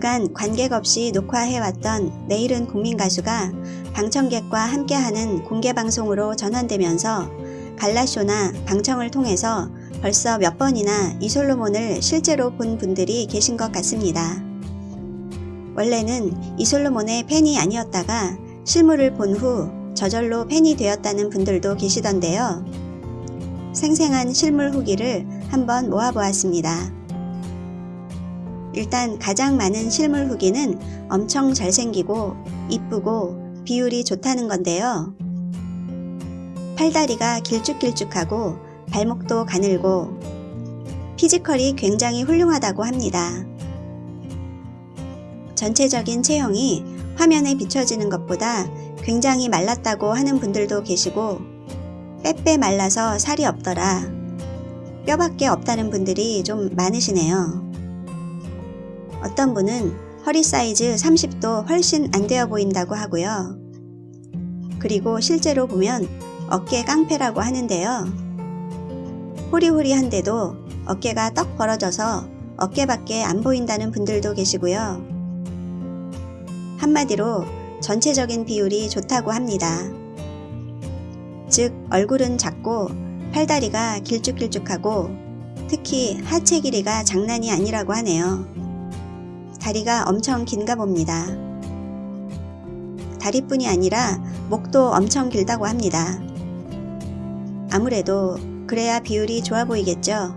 그간 관객 없이 녹화해왔던 내일은 국민가수가 방청객과 함께하는 공개방송으로 전환되면서 갈라쇼나 방청을 통해서 벌써 몇 번이나 이솔로몬을 실제로 본 분들이 계신 것 같습니다. 원래는 이솔로몬의 팬이 아니었다가 실물을 본 후 저절로 팬이 되었다는 분들도 계시던데요. 생생한 실물 후기를 한번 모아보았습니다. 일단 가장 많은 실물 후기는 엄청 잘생기고 이쁘고 비율이 좋다는 건데요. 팔다리가 길쭉길쭉하고 발목도 가늘고 피지컬이 굉장히 훌륭하다고 합니다. 전체적인 체형이 화면에 비춰지는 것보다 굉장히 말랐다고 하는 분들도 계시고 빼빼 말라서 살이 없더라. 뼈밖에 없다는 분들이 좀 많으시네요. 어떤 분은 허리 사이즈 30도 훨씬 안 되어 보인다고 하고요. 그리고 실제로 보면 어깨 깡패라고 하는데요. 호리호리한데도 어깨가 떡 벌어져서 어깨밖에 안 보인다는 분들도 계시고요. 한마디로 전체적인 비율이 좋다고 합니다. 즉 얼굴은 작고 팔다리가 길쭉길쭉하고 특히 하체 길이가 장난이 아니라고 하네요. 다리가 엄청 긴가 봅니다. 다리뿐이 아니라 목도 엄청 길다고 합니다. 아무래도 그래야 비율이 좋아 보이겠죠.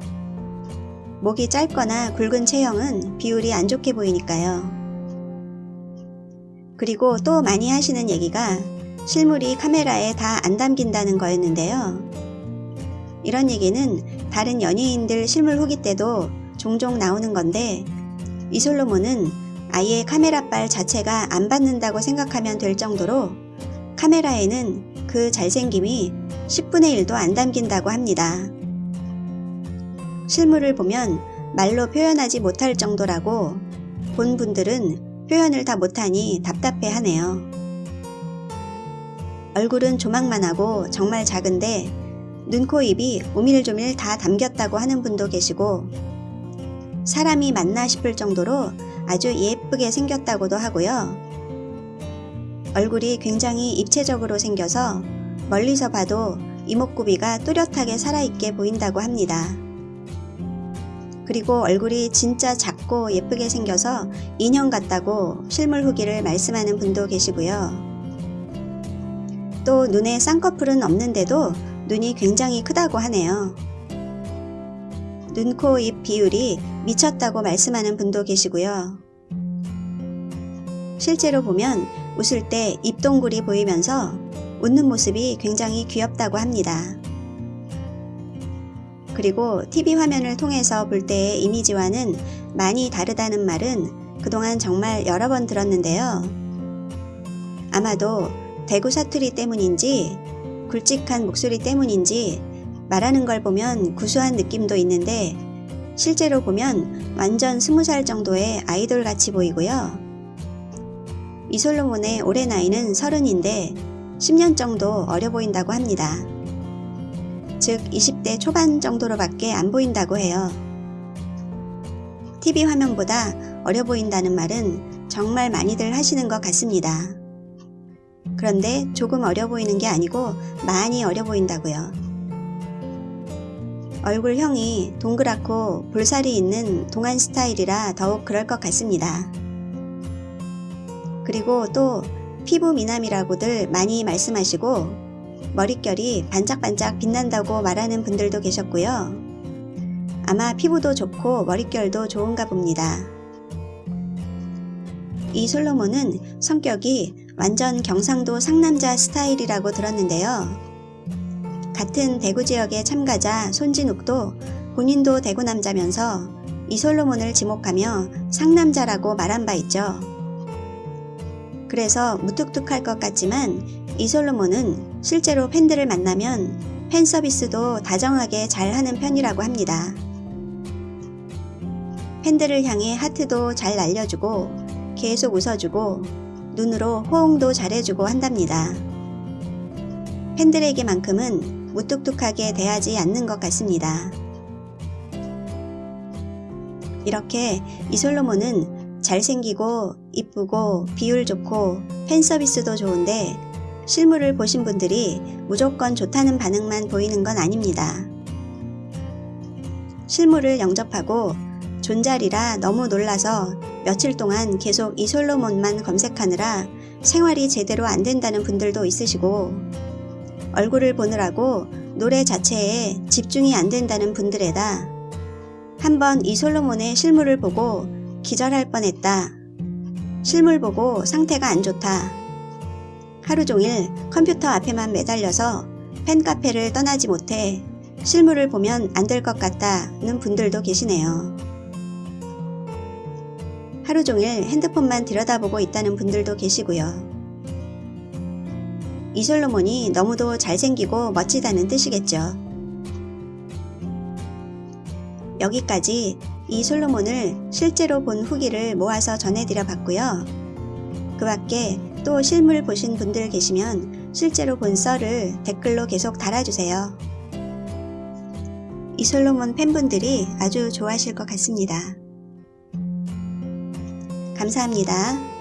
목이 짧거나 굵은 체형은 비율이 안 좋게 보이니까요. 그리고 또 많이 하시는 얘기가 실물이 카메라에 다 안 담긴다는 거였는데요. 이런 얘기는 다른 연예인들 실물 후기 때도 종종 나오는 건데 이솔로몬은 아예 카메라빨 자체가 안 받는다고 생각하면 될 정도로 카메라에는 그 잘생김이 10분의 1도 안 담긴다고 합니다. 실물을 보면 말로 표현하지 못할 정도라고 본 분들은 표현을 다 못하니 답답해 하네요. 얼굴은 조망만 하고 정말 작은데 눈, 코, 입이 오밀조밀 다 담겼다고 하는 분도 계시고 사람이 맞나 싶을 정도로 아주 예쁘게 생겼다고도 하고요. 얼굴이 굉장히 입체적으로 생겨서 멀리서 봐도 이목구비가 뚜렷하게 살아있게 보인다고 합니다. 그리고 얼굴이 진짜 작고 예쁘게 생겨서 인형 같다고 실물 후기를 말씀하는 분도 계시고요. 또 눈에 쌍꺼풀은 없는데도 눈이 굉장히 크다고 하네요. 눈, 코, 입 비율이 미쳤다고 말씀하는 분도 계시고요. 실제로 보면 웃을 때 입동굴이 보이면서 웃는 모습이 굉장히 귀엽다고 합니다. 그리고 TV 화면을 통해서 볼 때의 이미지와는 많이 다르다는 말은 그동안 정말 여러 번 들었는데요. 아마도 대구 사투리 때문인지 굵직한 목소리 때문인지 말하는 걸 보면 구수한 느낌도 있는데 실제로 보면 완전 스무 살 정도의 아이돌 같이 보이고요. 이솔로몬의 올해 나이는 서른인데 10년 정도 어려 보인다고 합니다. 즉 20대 초반 정도로밖에 안 보인다고 해요. TV 화면보다 어려 보인다는 말은 정말 많이들 하시는 것 같습니다. 그런데 조금 어려 보이는 게 아니고 많이 어려 보인다고요. 얼굴형이 동그랗고 볼살이 있는 동안 스타일이라 더욱 그럴 것 같습니다. 그리고 또 피부 미남이라고들 많이 말씀하시고 머릿결이 반짝반짝 빛난다고 말하는 분들도 계셨고요. 아마 피부도 좋고 머릿결도 좋은가 봅니다. 이 솔로몬은 성격이 완전 경상도 상남자 스타일이라고 들었는데요. 같은 대구 지역의 참가자 손진욱도 본인도 대구 남자면서 이솔로몬을 지목하며 상남자라고 말한 바 있죠. 그래서 무뚝뚝할 것 같지만 이솔로몬은 실제로 팬들을 만나면 팬 서비스도 다정하게 잘 하는 편이라고 합니다. 팬들을 향해 하트도 잘 날려주고 계속 웃어주고 눈으로 호응도 잘해주고 한답니다. 팬들에게만큼은 무뚝뚝하게 대하지 않는 것 같습니다. 이렇게 이솔로몬은 잘생기고 이쁘고 비율 좋고 팬 서비스도 좋은데 실물을 보신 분들이 무조건 좋다는 반응만 보이는 건 아닙니다. 실물을 영접하고 존잘이라 너무 놀라서 며칠 동안 계속 이솔로몬만 검색하느라 생활이 제대로 안 된다는 분들도 있으시고 얼굴을 보느라고 노래 자체에 집중이 안 된다는 분들에다 한번 이 솔로몬의 실물을 보고 기절할 뻔했다. 실물 보고 상태가 안 좋다. 하루 종일 컴퓨터 앞에만 매달려서 팬카페를 떠나지 못해 실물을 보면 안 될 것 같다는 분들도 계시네요. 하루 종일 핸드폰만 들여다보고 있다는 분들도 계시고요. 이 솔로몬이 너무도 잘생기고 멋지다는 뜻이겠죠. 여기까지 이 솔로몬을 실제로 본 후기를 모아서 전해드려 봤고요. 그 밖에 또 실물 보신 분들 계시면 실제로 본 썰을 댓글로 계속 달아주세요. 이 솔로몬 팬분들이 아주 좋아하실 것 같습니다. 감사합니다.